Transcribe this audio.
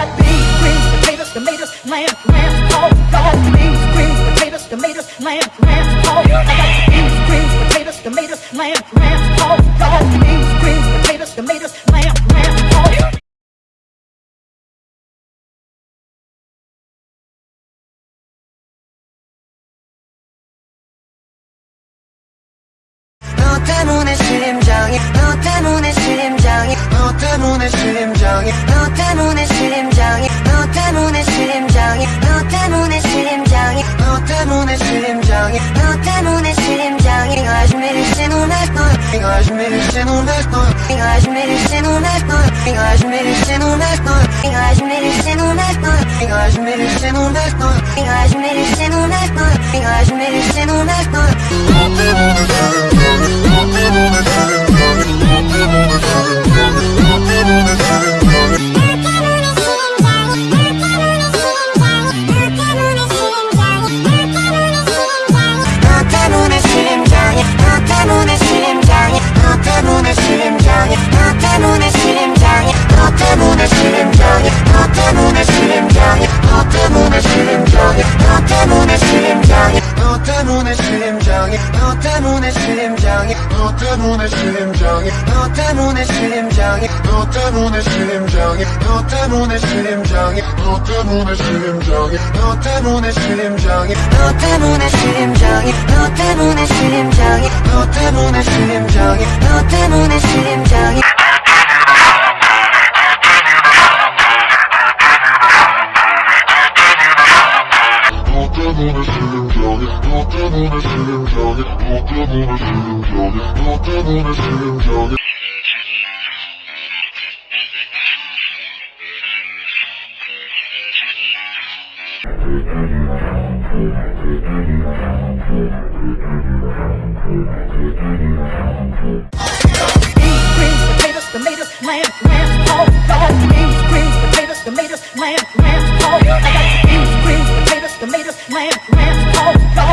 got beans, greens, potatoes, tomatoes, lamb, lamb, pork. I got beans, greens, potatoes, tomatoes, lamb, lamb, pork. I got beans, greens, potatoes, tomatoes, lamb, lamb, pork. I got beans, greens, potatoes, tomatoes, lamb, lamb, pork. 너 때문에 심장이 너 때문에 심장이 너 때문에 심장이 너 때문에 심장이 너 때문에 심장이 너 때문에 심장이 너 때문에 심장이 너 때문에 심장이 가슴이 신호날 걸 가슴이 신호날 걸 가슴이 신호날 걸 가슴이 신호날 걸 가슴이 신호날 걸 가슴이 신호날 걸 가슴이 신호날 걸 가슴이 너 때문에 심장이 너 때문에 심장이 너 때문에 심장이 너 때문에 심장이 너 때문에 심장이 너 때문에 심장이 너 때문에 심장이 너 때문에 심장이 너 때문에 심장이 너 때문에 심장이 너 때문에 심장이 lamb, lamb, pork. I got beans, greens, potatoes, tomatoes, lamb, lamb, pork.